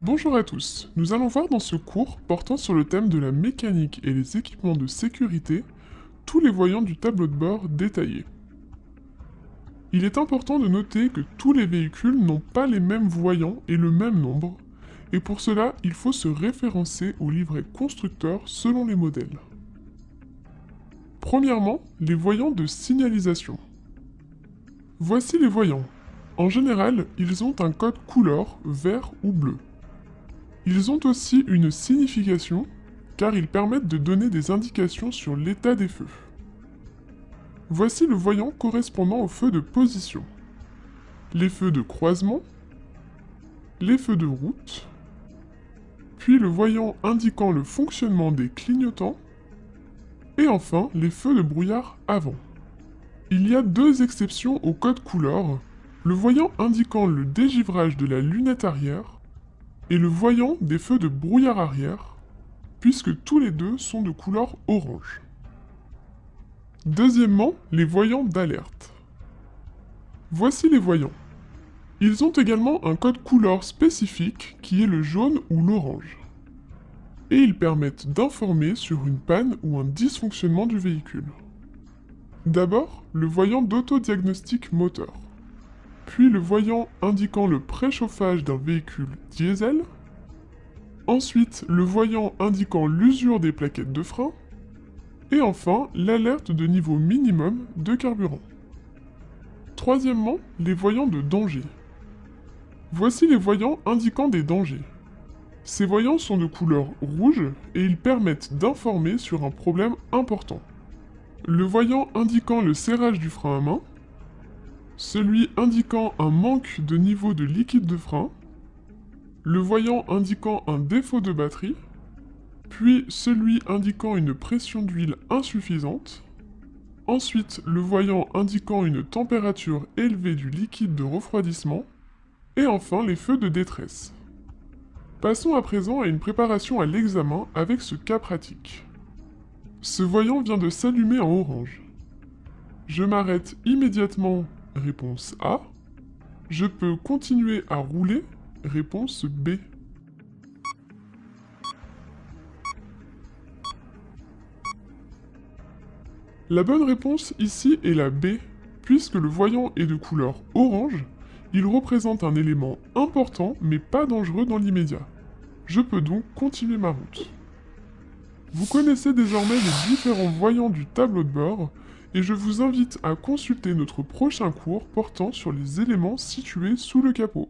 Bonjour à tous, nous allons voir dans ce cours portant sur le thème de la mécanique et les équipements de sécurité tous les voyants du tableau de bord détaillé. Il est important de noter que tous les véhicules n'ont pas les mêmes voyants et le même nombre, et pour cela il faut se référencer au livret constructeur selon les modèles. Premièrement, les voyants de signalisation. Voici les voyants. En général, ils ont un code couleur vert ou bleu. Ils ont aussi une signification, car ils permettent de donner des indications sur l'état des feux. Voici le voyant correspondant aux feux de position. Les feux de croisement, les feux de route, puis le voyant indiquant le fonctionnement des clignotants, et enfin les feux de brouillard avant. Il y a deux exceptions au code couleur, le voyant indiquant le dégivrage de la lunette arrière et le voyant des feux de brouillard arrière, puisque tous les deux sont de couleur orange. Deuxièmement, les voyants d'alerte. Voici les voyants. Ils ont également un code couleur spécifique qui est le jaune ou l'orange. Et ils permettent d'informer sur une panne ou un dysfonctionnement du véhicule. D'abord, le voyant d'autodiagnostic moteur puis le voyant indiquant le préchauffage d'un véhicule diesel, ensuite le voyant indiquant l'usure des plaquettes de frein, et enfin l'alerte de niveau minimum de carburant. Troisièmement, les voyants de danger. Voici les voyants indiquant des dangers. Ces voyants sont de couleur rouge et ils permettent d'informer sur un problème important. Le voyant indiquant le serrage du frein à main, celui indiquant un manque de niveau de liquide de frein, le voyant indiquant un défaut de batterie, puis celui indiquant une pression d'huile insuffisante, ensuite le voyant indiquant une température élevée du liquide de refroidissement, et enfin les feux de détresse. Passons à présent à une préparation à l'examen avec ce cas pratique. Ce voyant vient de s'allumer en orange. Je m'arrête immédiatement Réponse A. Je peux continuer à rouler Réponse B. La bonne réponse ici est la B. Puisque le voyant est de couleur orange, il représente un élément important mais pas dangereux dans l'immédiat. Je peux donc continuer ma route. Vous connaissez désormais les différents voyants du tableau de bord, et je vous invite à consulter notre prochain cours portant sur les éléments situés sous le capot.